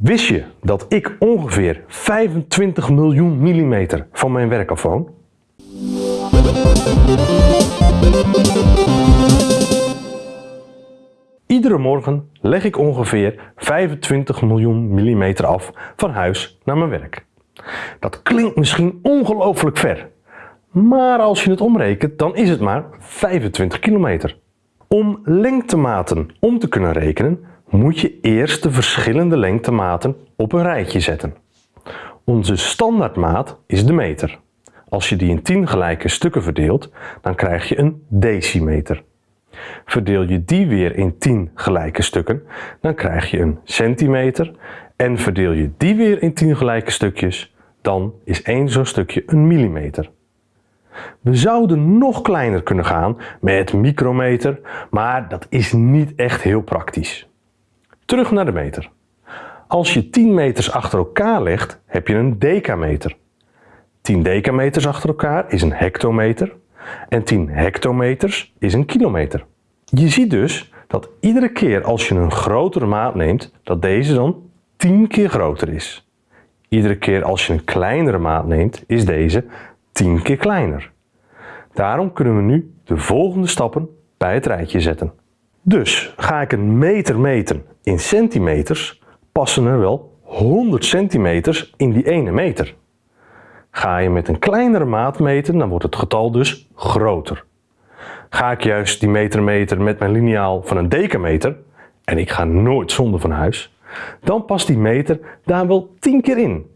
Wist je dat ik ongeveer 25 miljoen millimeter van mijn werk afwoon? Iedere morgen leg ik ongeveer 25 miljoen millimeter af van huis naar mijn werk. Dat klinkt misschien ongelooflijk ver, maar als je het omrekent dan is het maar 25 kilometer. Om lengtematen om te kunnen rekenen moet je eerst de verschillende lengtematen op een rijtje zetten. Onze standaardmaat is de meter. Als je die in 10 gelijke stukken verdeelt, dan krijg je een decimeter. Verdeel je die weer in 10 gelijke stukken, dan krijg je een centimeter. En verdeel je die weer in 10 gelijke stukjes, dan is één zo'n stukje een millimeter. We zouden nog kleiner kunnen gaan met micrometer, maar dat is niet echt heel praktisch. Terug naar de meter. Als je 10 meters achter elkaar legt, heb je een decameter. 10 decameters achter elkaar is een hectometer en 10 hectometers is een kilometer. Je ziet dus dat iedere keer als je een grotere maat neemt, dat deze dan 10 keer groter is. Iedere keer als je een kleinere maat neemt, is deze 10 keer kleiner. Daarom kunnen we nu de volgende stappen bij het rijtje zetten. Dus ga ik een meter meten in centimeters, passen er wel 100 centimeters in die ene meter. Ga je met een kleinere maat meten, dan wordt het getal dus groter. Ga ik juist die meter meten met mijn liniaal van een decameter, en ik ga nooit zonder van huis, dan past die meter daar wel 10 keer in.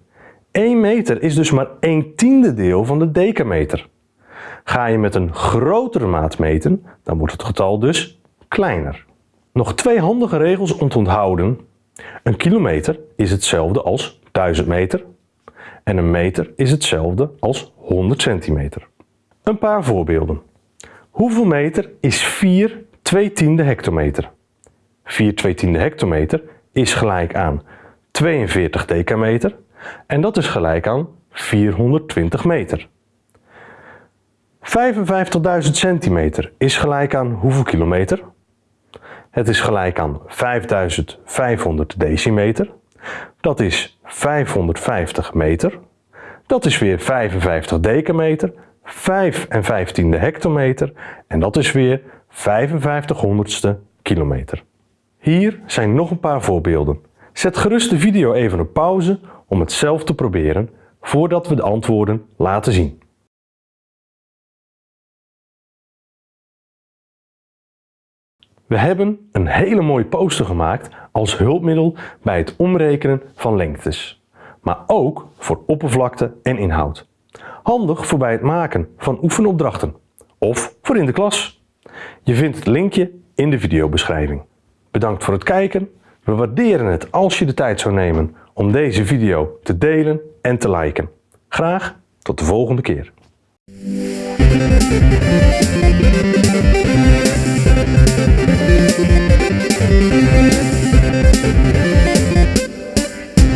1 meter is dus maar 1 tiende deel van de decameter. Ga je met een grotere maat meten, dan wordt het getal dus kleiner. Nog twee handige regels om te onthouden. Een kilometer is hetzelfde als 1000 meter en een meter is hetzelfde als 100 centimeter. Een paar voorbeelden. Hoeveel meter is 4 2 tiende hectometer? 4 2 tiende hectometer is gelijk aan 42 decameter en dat is gelijk aan 420 meter. 55.000 centimeter is gelijk aan hoeveel kilometer? Het is gelijk aan 5500 decimeter. Dat is 550 meter. Dat is weer 55 decameter. 5 en 15e hectometer. En dat is weer 55 honderdste kilometer. Hier zijn nog een paar voorbeelden. Zet gerust de video even op pauze om het zelf te proberen voordat we de antwoorden laten zien. We hebben een hele mooie poster gemaakt als hulpmiddel bij het omrekenen van lengtes, maar ook voor oppervlakte en inhoud. Handig voor bij het maken van oefenopdrachten of voor in de klas. Je vindt het linkje in de videobeschrijving. Bedankt voor het kijken. We waarderen het als je de tijd zou nemen om deze video te delen en te liken. Graag tot de volgende keer.